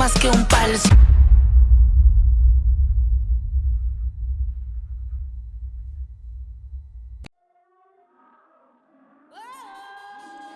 más que un.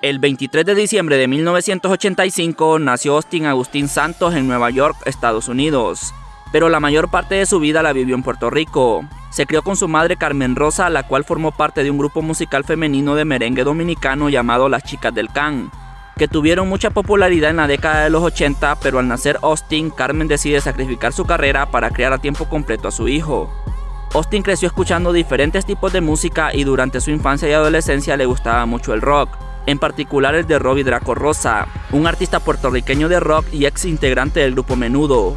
El 23 de diciembre de 1985 nació Austin Agustín Santos en Nueva York, Estados Unidos, pero la mayor parte de su vida la vivió en Puerto Rico. Se crió con su madre Carmen Rosa, la cual formó parte de un grupo musical femenino de merengue dominicano llamado Las Chicas del Can, que tuvieron mucha popularidad en la década de los 80, pero al nacer Austin, Carmen decide sacrificar su carrera para criar a tiempo completo a su hijo. Austin creció escuchando diferentes tipos de música y durante su infancia y adolescencia le gustaba mucho el rock, en particular el de Robbie Draco Rosa, un artista puertorriqueño de rock y ex integrante del grupo Menudo.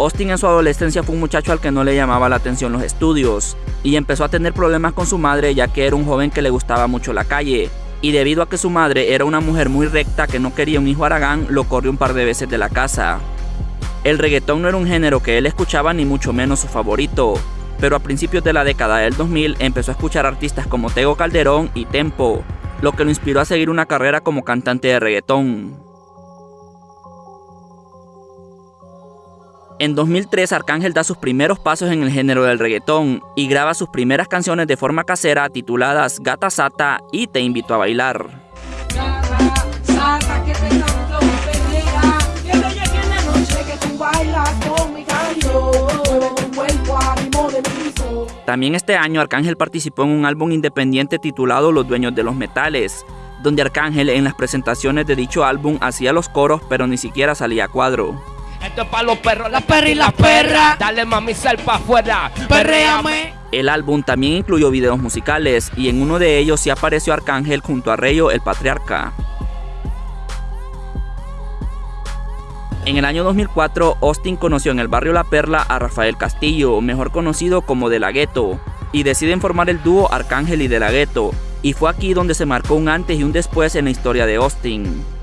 Austin en su adolescencia fue un muchacho al que no le llamaba la atención los estudios, y empezó a tener problemas con su madre ya que era un joven que le gustaba mucho la calle, y debido a que su madre era una mujer muy recta que no quería un hijo aragán, lo corrió un par de veces de la casa. El reggaetón no era un género que él escuchaba ni mucho menos su favorito, pero a principios de la década del 2000 empezó a escuchar artistas como Tego Calderón y Tempo, lo que lo inspiró a seguir una carrera como cantante de reggaetón. En 2003 Arcángel da sus primeros pasos en el género del reggaetón y graba sus primeras canciones de forma casera tituladas Gata Sata y Te invito a bailar. También este año Arcángel participó en un álbum independiente titulado Los Dueños de los Metales, donde Arcángel en las presentaciones de dicho álbum hacía los coros pero ni siquiera salía a cuadro. Esto es para los perros, la perra y la perra. Dale mami sal pa' afuera, perréame. El álbum también incluyó videos musicales y en uno de ellos sí apareció Arcángel junto a Reyo el Patriarca. En el año 2004, Austin conoció en el barrio La Perla a Rafael Castillo, mejor conocido como De La Ghetto, y deciden formar el dúo Arcángel y De La Ghetto, y fue aquí donde se marcó un antes y un después en la historia de Austin.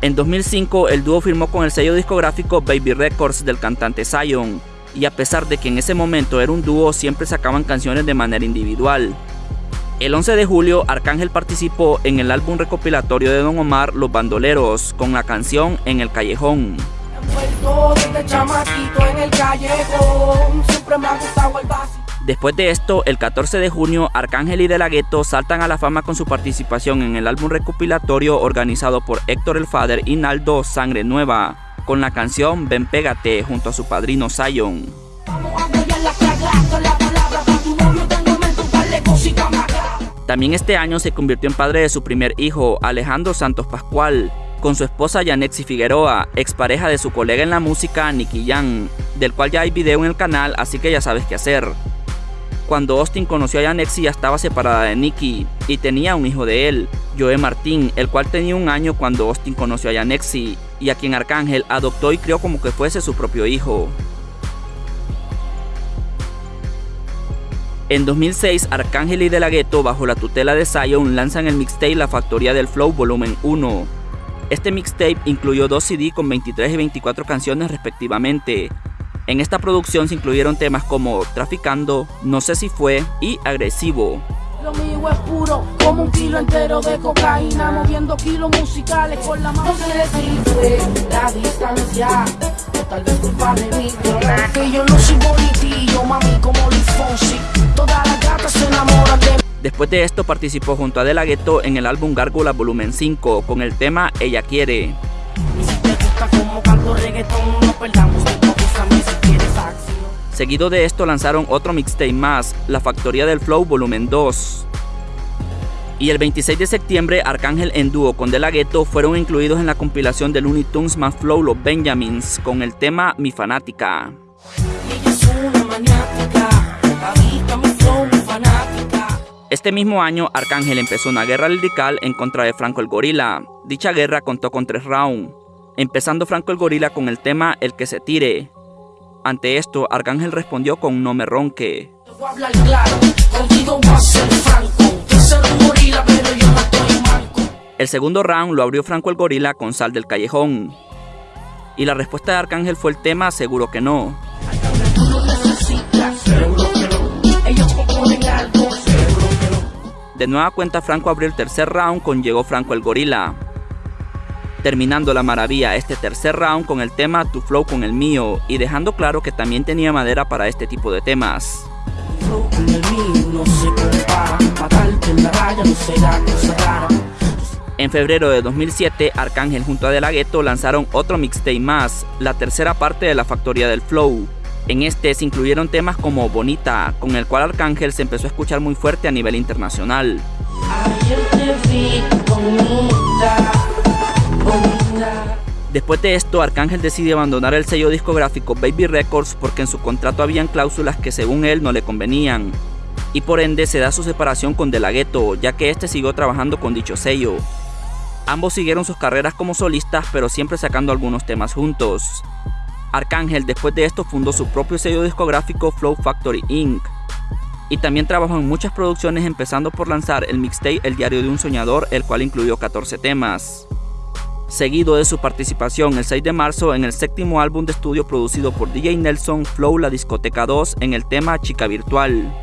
En 2005, el dúo firmó con el sello discográfico Baby Records del cantante Zion, y a pesar de que en ese momento era un dúo, siempre sacaban canciones de manera individual. El 11 de julio, Arcángel participó en el álbum recopilatorio de Don Omar Los Bandoleros con la canción En el Callejón. Después de esto, el 14 de junio, Arcángel y De La Ghetto saltan a la fama con su participación en el álbum recopilatorio organizado por Héctor El Fader y Naldo Sangre Nueva, con la canción Ven Pégate junto a su padrino Zion. También este año se convirtió en padre de su primer hijo, Alejandro Santos Pascual, con su esposa Yanexi Figueroa, expareja de su colega en la música Nicky Yang, del cual ya hay video en el canal, así que ya sabes qué hacer. Cuando Austin conoció a Yanexi ya estaba separada de Nicky y tenía un hijo de él, Joe Martín, el cual tenía un año cuando Austin conoció a Yanexi y a quien Arcángel adoptó y crió como que fuese su propio hijo. En 2006, Arcángel y De La Ghetto, bajo la tutela de Zion, lanzan el mixtape La Factoría del Flow Volumen 1. Este mixtape incluyó dos CD con 23 y 24 canciones respectivamente. En esta producción se incluyeron temas como Traficando, No sé si fue y Agresivo. Lo mío es puro, como un kilo entero de cocaína, moviendo kilos musicales con la mano. No sé la distancia, o tal vez culpa de mí, que yo no soy bonitillo, mami, como Luis Fonsi. Todas las gatas se enamoran de Después de esto participó junto a De La Ghetto en el álbum Gárgola Volumen 5 con el tema Ella Quiere. Y si te gusta como canto reggaetón, no perdamos Seguido de esto lanzaron otro mixtape más, La Factoría del Flow Volumen 2. Y el 26 de septiembre, Arcángel en dúo con De La Ghetto fueron incluidos en la compilación de Looney Tunes más Flow Los Benjamins con el tema Mi Fanática. Este mismo año, Arcángel empezó una guerra lirical en contra de Franco el Gorila. Dicha guerra contó con tres rounds, empezando Franco el Gorila con el tema El que se tire. Ante esto, Arcángel respondió con No me ronque. El segundo round lo abrió Franco el Gorila con Sal del Callejón. Y la respuesta de Arcángel fue el tema seguro que no. De nueva cuenta Franco abrió el tercer round con Llegó Franco el Gorila. Terminando la maravilla este tercer round con el tema Tu Flow con el mío y dejando claro que también tenía madera para este tipo de temas. En febrero de 2007, Arcángel junto a De La Ghetto lanzaron otro mixtape más, la tercera parte de la Factoría del Flow. En este se incluyeron temas como Bonita, con el cual Arcángel se empezó a escuchar muy fuerte a nivel internacional. Después de esto, Arcángel decide abandonar el sello discográfico Baby Records porque en su contrato habían cláusulas que según él no le convenían. Y por ende se da su separación con De La Ghetto, ya que este siguió trabajando con dicho sello. Ambos siguieron sus carreras como solistas, pero siempre sacando algunos temas juntos. Arcángel después de esto fundó su propio sello discográfico Flow Factory Inc. Y también trabajó en muchas producciones empezando por lanzar el mixtape El Diario de un Soñador, el cual incluyó 14 temas. Seguido de su participación el 6 de marzo en el séptimo álbum de estudio producido por DJ Nelson Flow La Discoteca 2 en el tema Chica Virtual.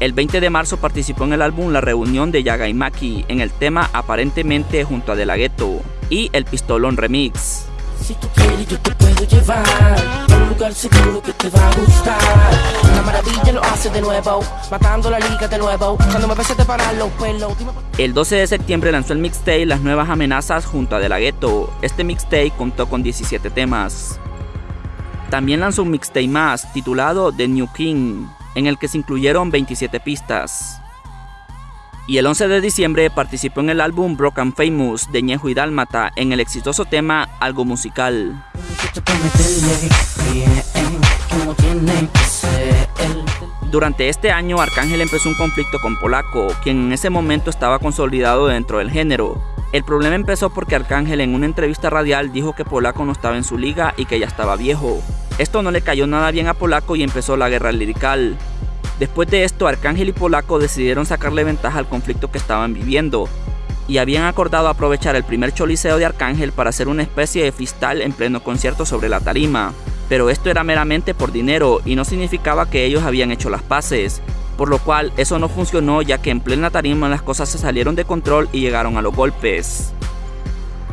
El 20 de marzo participó en el álbum La Reunión de Yaga y Maki en el tema Aparentemente junto a De La Ghetto y El Pistolón Remix. Si tú quieres yo te puedo llevar El 12 de septiembre lanzó el mixtape Las Nuevas Amenazas junto a De La Ghetto. Este mixtape contó con 17 temas. También lanzó un mixtape más titulado The New King, en el que se incluyeron 27 pistas. Y el 11 de diciembre participó en el álbum Broken Famous de Ñejo y Dálmata en el exitoso tema Algo Musical. Durante este año Arcángel empezó un conflicto con Polaco, quien en ese momento estaba consolidado dentro del género. El problema empezó porque Arcángel en una entrevista radial dijo que Polaco no estaba en su liga y que ya estaba viejo. Esto no le cayó nada bien a Polaco y empezó la guerra lirical. Después de esto, Arcángel y Polaco decidieron sacarle ventaja al conflicto que estaban viviendo, y habían acordado aprovechar el primer choliseo de Arcángel para hacer una especie de fistal en pleno concierto sobre la tarima. Pero esto era meramente por dinero y no significaba que ellos habían hecho las paces, por lo cual eso no funcionó ya que en plena tarima las cosas se salieron de control y llegaron a los golpes.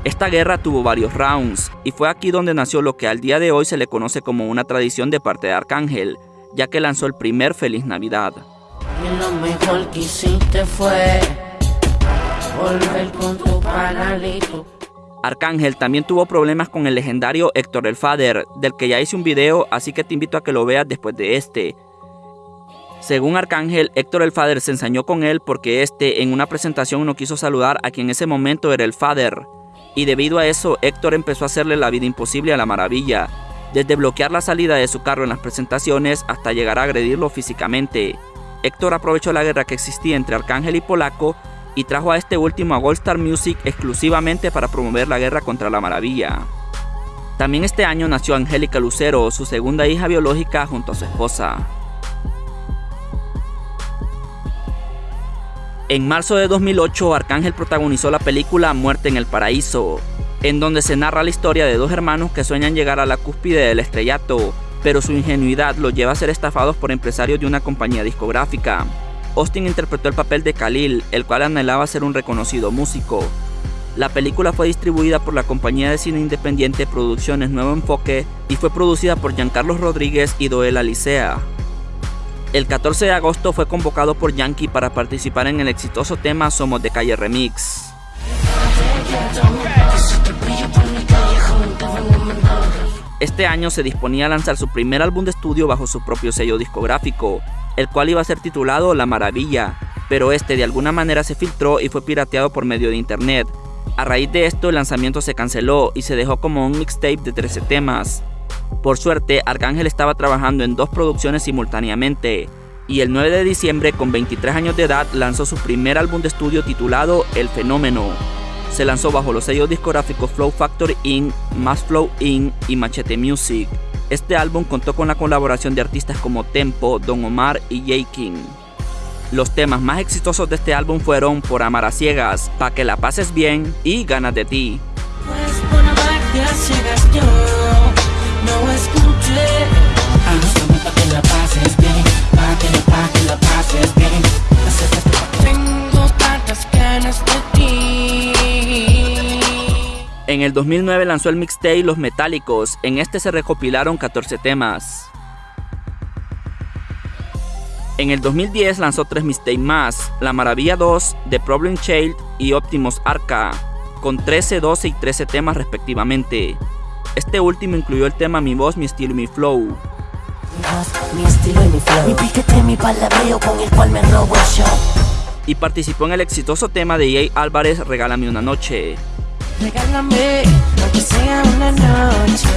Esta guerra tuvo varios rounds, y fue aquí donde nació lo que al día de hoy se le conoce como una tradición de parte de Arcángel, ya que lanzó el primer Feliz Navidad. Arcángel también tuvo problemas con el legendario Héctor el Father, del que ya hice un video, así que te invito a que lo veas después de este. Según Arcángel, Héctor el Father se ensañó con él porque este en una presentación no quiso saludar a quien en ese momento era el Father y debido a eso Héctor empezó a hacerle la vida imposible a la maravilla, desde bloquear la salida de su carro en las presentaciones hasta llegar a agredirlo físicamente. Héctor aprovechó la guerra que existía entre Arcángel y Polaco y trajo a este último a Gold Star Music exclusivamente para promover la guerra contra la maravilla. También este año nació Angélica Lucero, su segunda hija biológica junto a su esposa. En marzo de 2008, Arcángel protagonizó la película Muerte en el Paraíso, en donde se narra la historia de dos hermanos que sueñan llegar a la cúspide del estrellato, pero su ingenuidad los lleva a ser estafados por empresarios de una compañía discográfica. Austin interpretó el papel de Khalil, el cual anhelaba ser un reconocido músico. La película fue distribuida por la compañía de cine independiente Producciones Nuevo Enfoque y fue producida por Giancarlo Rodríguez y Doel Alicea. El 14 de agosto fue convocado por Yankee para participar en el exitoso tema Somos de Calle Remix. Este año se disponía a lanzar su primer álbum de estudio bajo su propio sello discográfico, el cual iba a ser titulado La Maravilla, pero este de alguna manera se filtró y fue pirateado por medio de internet. A raíz de esto el lanzamiento se canceló y se dejó como un mixtape de 13 temas. Por suerte, Arcángel estaba trabajando en dos producciones simultáneamente, y el 9 de diciembre, con 23 años de edad, lanzó su primer álbum de estudio titulado El Fenómeno. Se lanzó bajo los sellos discográficos Flow Factory Inc., Mass Flow Inc. y Machete Music. Este álbum contó con la colaboración de artistas como Tempo, Don Omar y J. King. Los temas más exitosos de este álbum fueron Por Amar a Ciegas, Pa' que la pases bien y Ganas de ti. Pues la pases bien, pa' que la, pa' que la bien. Tengo tantas ganas de ti. En el 2009 lanzó el mixtape Los Metálicos, en este se recopilaron 14 temas. En el 2010 lanzó tres mixtapes más, La Maravilla 2, The Problem Child y Optimus Arca, con 13, 12 y 13 temas respectivamente. Este último incluyó el tema Mi voz, mi estilo y mi flow. Mi estilo y mi flow. Mi piquete, mi palabreo con el cual me robo el show. Y participó en el exitoso tema de Jay Álvarez Regálame una noche. Regálame, aunque sea una noche,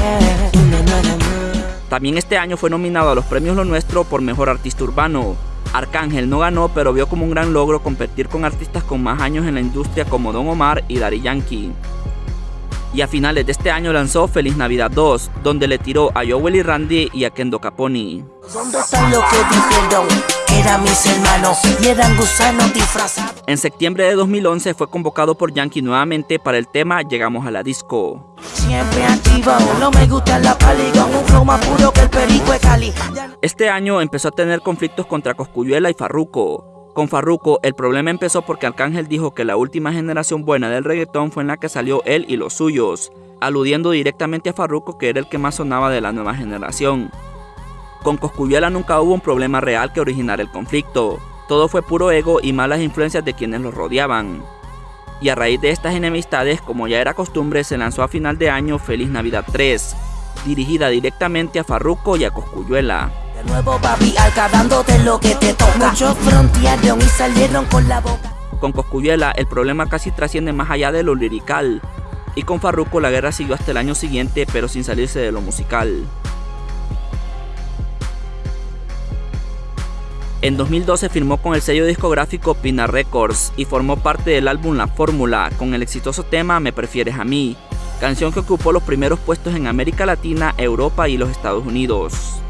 una nueva noche. También este año fue nominado a los premios Lo Nuestro por Mejor Artista Urbano. Arcángel no ganó, pero vio como un gran logro competir con artistas con más años en la industria como Don Omar y Daddy Yankee. Y a finales de este año lanzó Feliz Navidad 2, donde le tiró a Joel y Randy y a Kendo Caponi. ¿Dónde están los que dijeron que eran mis hermanos y eran gusanos disfrazados? En septiembre de 2011 fue convocado por Yankee nuevamente para el tema Llegamos a la disco. Siempre activo, no me gusta la pali con un flow más puro que el perico de Cali. Ya- Este año empezó a tener conflictos contra Coscuyuela y Farruko. Con Farruko el problema empezó porque Arcángel dijo que la última generación buena del reggaetón fue en la que salió él y los suyos, aludiendo directamente a Farruko que era el que más sonaba de la nueva generación. Con Coscuyuela nunca hubo un problema real que originara el conflicto, todo fue puro ego y malas influencias de quienes los rodeaban. Y a raíz de estas enemistades, como ya era costumbre, se lanzó a final de año Feliz Navidad 3, dirigida directamente a Farruko y a Coscuyuela. De nuevo papi, lo que te toca. Muchos frontearon y salieron con la boca. Con Coscuyuela el problema casi trasciende más allá de lo lirical, y con Farruko la guerra siguió hasta el año siguiente pero sin salirse de lo musical. En 2012 firmó con el sello discográfico Pina Records y formó parte del álbum La Fórmula con el exitoso tema Me Prefieres a mí, canción que ocupó los primeros puestos en América Latina, Europa y los Estados Unidos.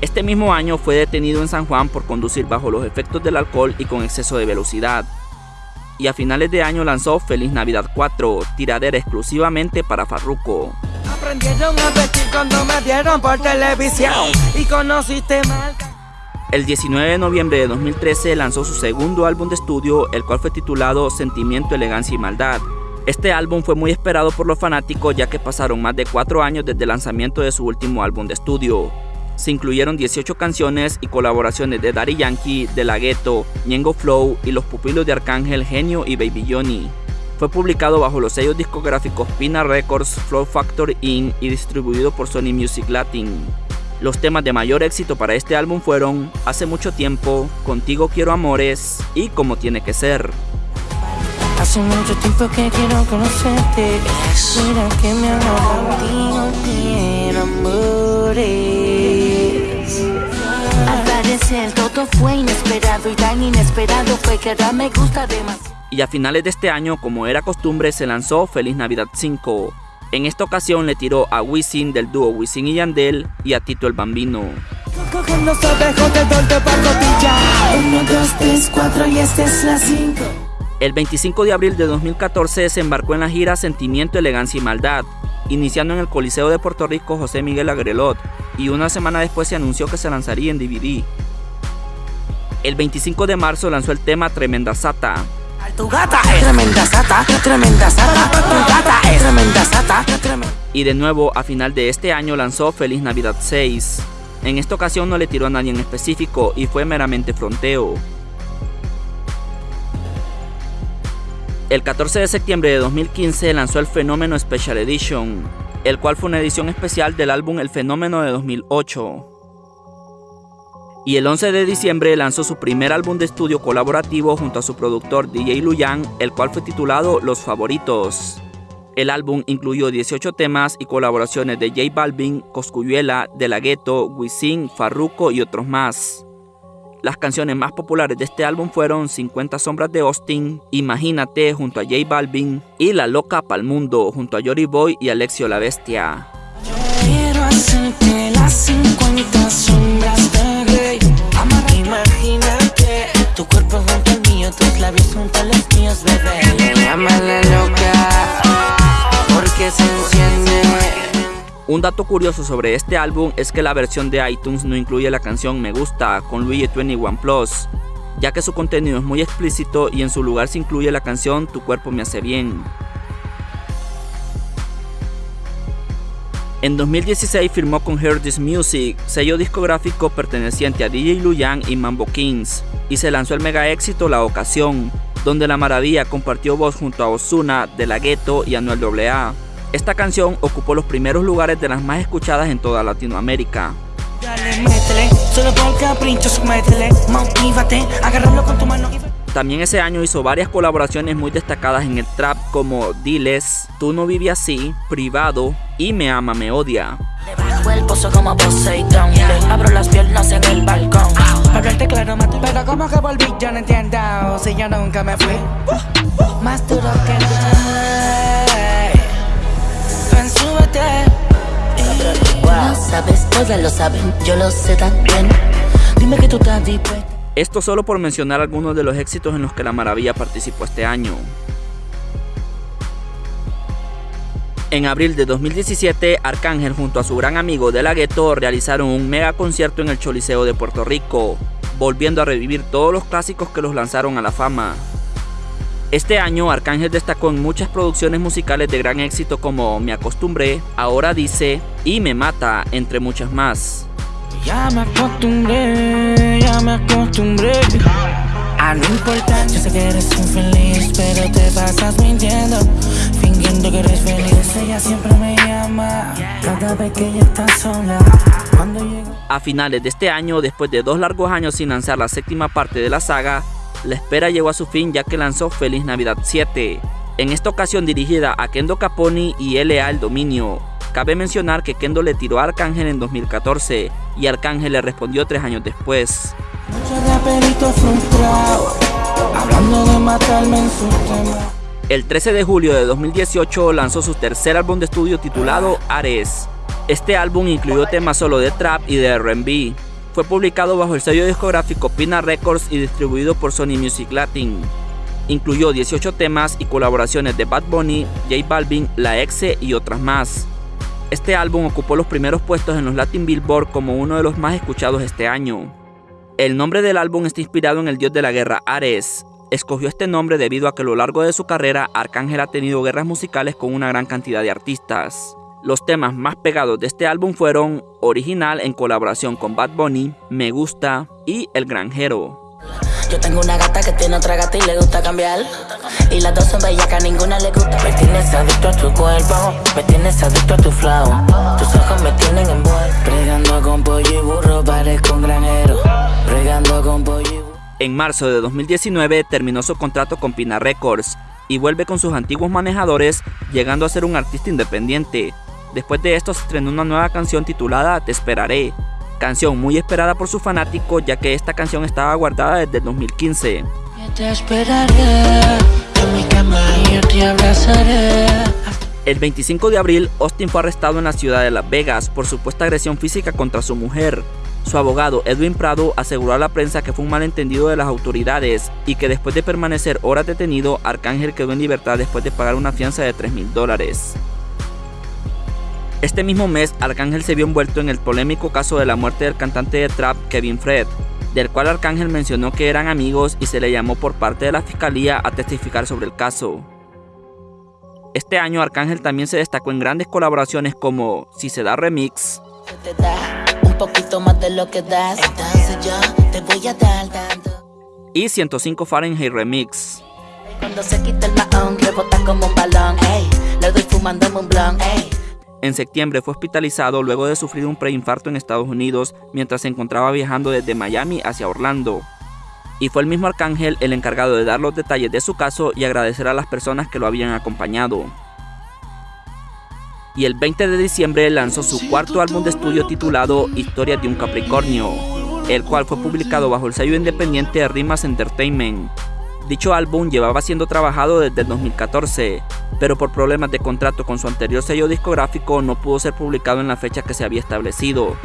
Este mismo año fue detenido en San Juan por conducir bajo los efectos del alcohol y con exceso de velocidad. Y a finales de año lanzó Feliz Navidad 4, tiradera exclusivamente para Farruko. Aprendieron a vestir cuando me dieron por televisión y conociste. El 19 de noviembre de 2013 lanzó su segundo álbum de estudio, el cual fue titulado Sentimiento, Elegancia y Maldad. Este álbum fue muy esperado por los fanáticos ya que pasaron más de 4 años desde el lanzamiento de su último álbum de estudio. Se incluyeron 18 canciones y colaboraciones de Daddy Yankee, De La Ghetto, Ñengo Flow y los pupilos de Arcángel Genio y Baby Johnny. Fue publicado bajo los sellos discográficos Pina Records, Flow Factor Inc. y distribuido por Sony Music Latin. Los temas de mayor éxito para este álbum fueron Hace mucho tiempo, Contigo quiero amores y Como tiene que ser. Hace mucho tiempo que quiero conocerte. Mira que me hago contigo, quiero amores. Al parecer todo fue inesperado y tan inesperado fue que ahora me gusta demasiado. Y a finales de este año, como era costumbre, se lanzó Feliz Navidad 5. En esta ocasión le tiró a Wisin del dúo Wisin y Yandel y a Tito el Bambino. El 25 de abril de 2014 se embarcó en la gira Sentimiento, Elegancia y Maldad, iniciando en el Coliseo de Puerto Rico José Miguel Agrelot, y una semana después se anunció que se lanzaría en DVD. El 25 de marzo lanzó el tema Tremenda Sata, Y de nuevo a final de este año lanzó Feliz Navidad 6. En esta ocasión no le tiró a nadie en específico y fue meramente fronteo. El 14 de septiembre de 2015 lanzó el Fenómeno Special Edition, el cual fue una edición especial del álbum El Fenómeno de 2008. Y el 11 de diciembre lanzó su primer álbum de estudio colaborativo junto a su productor DJ Luyan, el cual fue titulado Los Favoritos. El álbum incluyó 18 temas y colaboraciones de J Balvin, Coscuyuela, De La Ghetto, Wisin, Farruko y otros más. Las canciones más populares de este álbum fueron 50 sombras de Austin, Imagínate junto a J Balvin y La Loca Pa'l Mundo junto a Yori Boy y Alexio la Bestia. Quiero hacerte las 50 sombras cuerpo junto al mío, tus labios junto a los míos, bebé. Llámala loca, porque se enciende dato curioso sobre este álbum es que la versión de iTunes no incluye la canción Me Gusta con Luigi 21 Plus, ya que su contenido es muy explícito y en su lugar se incluye la canción Tu cuerpo me hace bien. En 2016 firmó con Hear This Music, sello discográfico perteneciente a DJ Luyan y Mambo Kings, y se lanzó el mega éxito La Ocasión, donde La Maravilla compartió voz junto a Ozuna, De La Ghetto y Anuel AA. Esta canción ocupó los primeros lugares de las más escuchadas en toda Latinoamérica. También ese año hizo varias colaboraciones muy destacadas en el trap como Diles, Tú no vives así, Privado y Me ama, me odia. el pozo como Poseidón Le abro las piernas en el balcón Hablarte claro, pero como que volví yo no entiendo Si yo nunca me fui. Más duro que nada Ven, súbete. Wow, sabes, todas lo saben, yo lo sé también. Dime que tú estás dispuesta esto solo por mencionar algunos de los éxitos en los que La Maravilla participó este año. En abril de 2017, Arcángel junto a su gran amigo De La Ghetto realizaron un mega concierto en el Choliseo de Puerto Rico, volviendo a revivir todos los clásicos que los lanzaron a la fama. Este año Arcángel destacó en muchas producciones musicales de gran éxito como Me acostumbré, Ahora dice y Me mata, entre muchas más. Ya me acostumbré, ya me acostumbré a no importar. Que eres pero te mintiendo, fingiendo que eres feliz. Ella siempre me llama cada vez que ella está sola. Cuando llego... A finales de este año, después de dos largos años sin lanzar la séptima parte de la saga, la espera llegó a su fin ya que lanzó Feliz Navidad 7. En esta ocasión dirigida a Kendo Caponi y LA El Dominio, Cabe mencionar que Kendo le tiró a Arcángel en 2014 y Arcángel le respondió tres años después. El 13 de julio de 2018 lanzó su tercer álbum de estudio titulado Ares. Este álbum incluyó temas solo de trap y de R&B. Fue publicado bajo el sello discográfico Pina Records y distribuido por Sony Music Latin. Incluyó 18 temas y colaboraciones de Bad Bunny, J Balvin, La Exe y otras más. Este álbum ocupó los primeros puestos en los Latin Billboard como uno de los más escuchados este año. El nombre del álbum está inspirado en el dios de la guerra Ares. Escogió este nombre debido a que a lo largo de su carrera Arcángel ha tenido guerras musicales con una gran cantidad de artistas. Los temas más pegados de este álbum fueron Original en colaboración con Bad Bunny, Me Gusta y El Granjero. Yo tengo una gata que tiene otra gata y le gusta cambiar. Y las dos son bellas que a ninguna le gusta. Me tienes adicto a tu cuerpo, me tienes adicto a tu flow. Tus ojos me tienen envuelto. Pregando con pollo y burro, parezco un granero. Pregando con pollo y burro. En marzo de 2019 terminó su contrato con Pina Records y vuelve con sus antiguos manejadores, llegando a ser un artista independiente. Después de esto se estrenó una nueva canción titulada Te Esperaré, canción muy esperada por sus fanáticos ya que esta canción estaba guardada desde el 2015. El 25 de abril, Austin fue arrestado en la ciudad de Las Vegas por supuesta agresión física contra su mujer. Su abogado Edwin Prado aseguró a la prensa que fue un malentendido de las autoridades y que después de permanecer horas detenido, Arcángel quedó en libertad después de pagar una fianza de 3 mil dólares. Este mismo mes, Arcángel se vio envuelto en el polémico caso de la muerte del cantante de trap Kevin Fred, del cual Arcángel mencionó que eran amigos y se le llamó por parte de la fiscalía a testificar sobre el caso. Este año Arcángel también se destacó en grandes colaboraciones como Si se da remix, y 105 Fahrenheit Remix. Cuando se quita el como un balón, le doy un en septiembre fue hospitalizado luego de sufrir un preinfarto en Estados Unidos mientras se encontraba viajando desde Miami hacia Orlando. Y fue el mismo Arcángel el encargado de dar los detalles de su caso y agradecer a las personas que lo habían acompañado. Y el 20 de diciembre lanzó su cuarto álbum de estudio titulado Historia de un Capricornio, el cual fue publicado bajo el sello independiente de Rimas Entertainment. Dicho álbum llevaba siendo trabajado desde el 2014, pero por problemas de contrato con su anterior sello discográfico no pudo ser publicado en la fecha que se había establecido.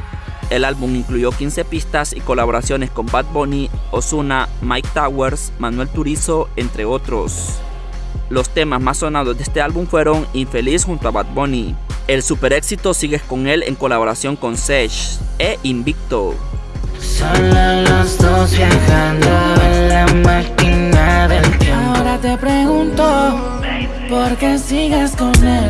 El álbum incluyó 15 pistas y colaboraciones con Bad Bunny, Ozuna, Mike Towers, Manuel Turizo, entre otros. Los temas más sonados de este álbum fueron Infeliz junto a Bad Bunny, El super éxito Sigues con él en colaboración con Sesh e Invicto. Solo los dos viajando en la máquina del tiempo. Ahora te pregunto, ¿por qué sigues con él?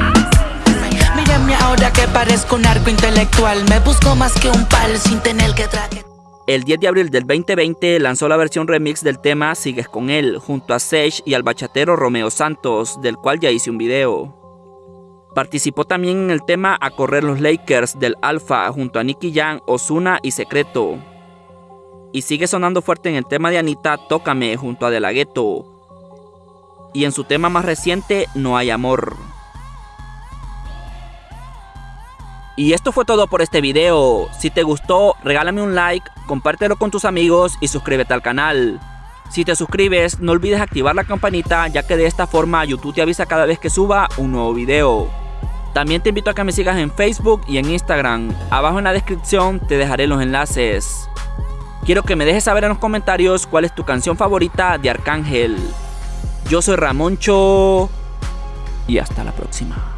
Mírame ahora que parezco un arco intelectual. Me busco más que un pal sin tener que traje. El 10 de abril del 2020 lanzó la versión remix del tema Sigues con él, junto a Sage y al bachatero Romeo Santos, del cual ya hice un video. Participó también en el tema A correr los Lakers del Alpha junto a Nicky Jam, Osuna y Secreto. Y sigue sonando fuerte en el tema de Anita Tócame junto a De La Ghetto. Y en su tema más reciente No hay amor. Y esto fue todo por este video. Si te gustó, regálame un like, compártelo con tus amigos y suscríbete al canal. Si te suscribes, no olvides activar la campanita ya que de esta forma YouTube te avisa cada vez que suba un nuevo video. También te invito a que me sigas en Facebook y en Instagram. Abajo en la descripción te dejaré los enlaces. Quiero que me dejes saber en los comentarios cuál es tu canción favorita de Arcángel. Yo soy Ramoncho y hasta la próxima.